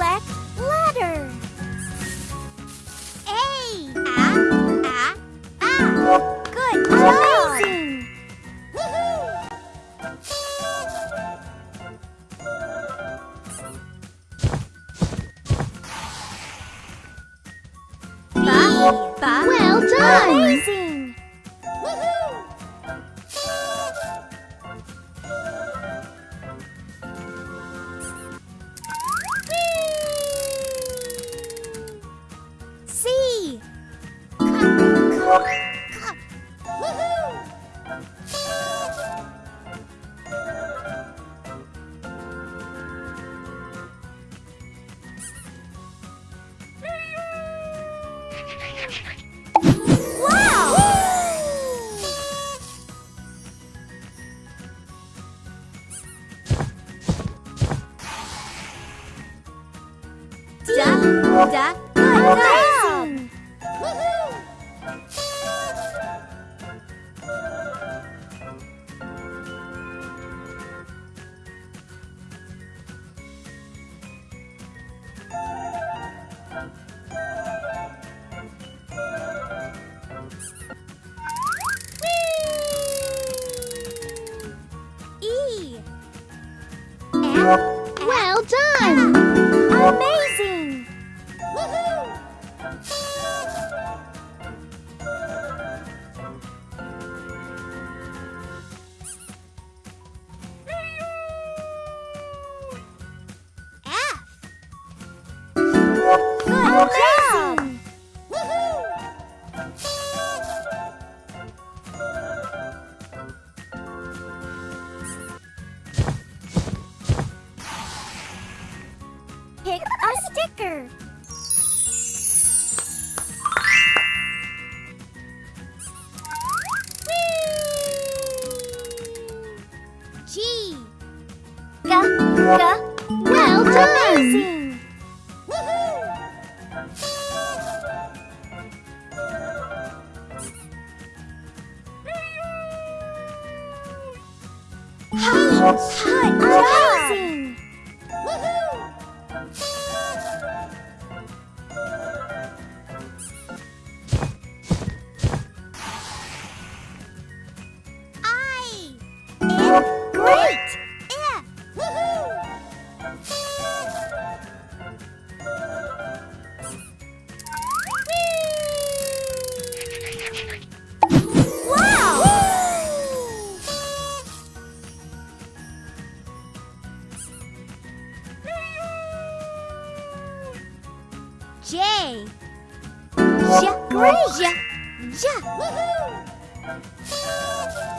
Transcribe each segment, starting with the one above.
Select letter. A. Ah, ah, ah. Good. Amazing. B. Ba. Well done. Amazing. Da, da, good job. E. G. Well done. Amazing. H. Amazing. I. If. Great. you.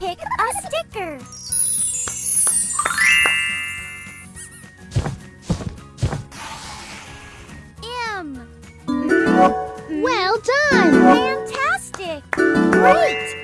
Pick a sticker. M. Well done. Fantastic! Great!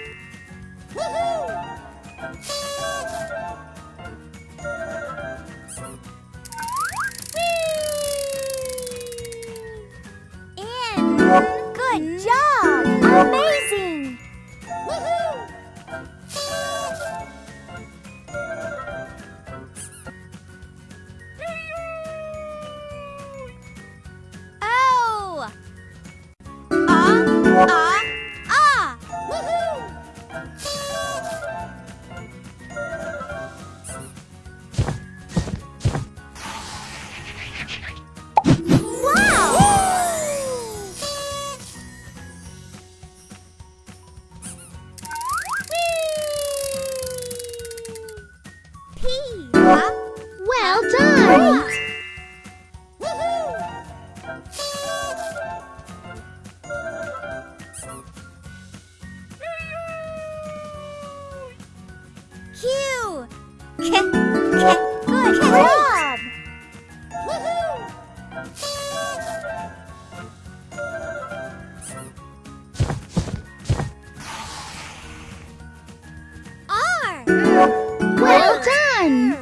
Ah, Q. Good. job! R! Well done!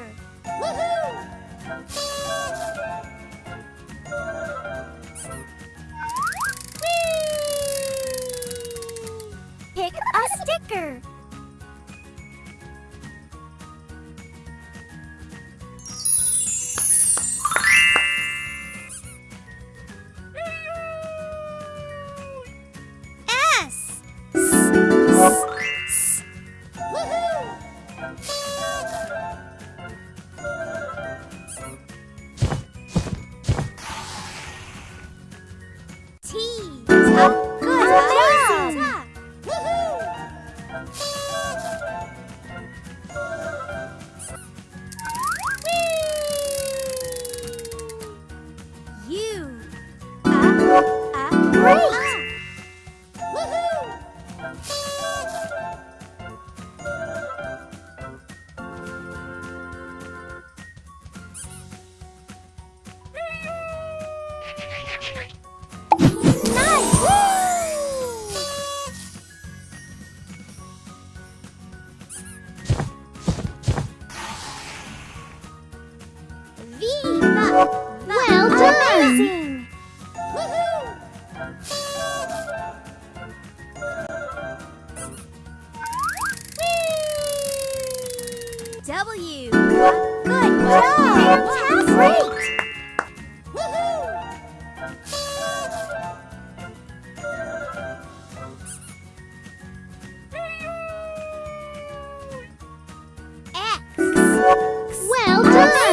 Great.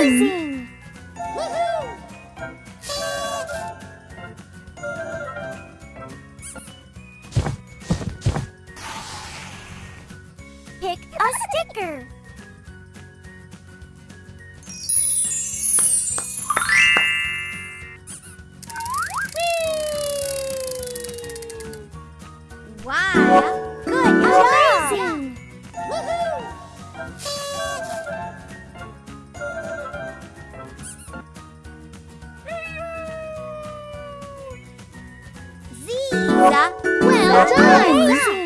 Amazing! Pick a sticker. Wow! Z. Well done! Amazing!